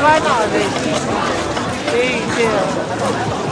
摔倒的这一切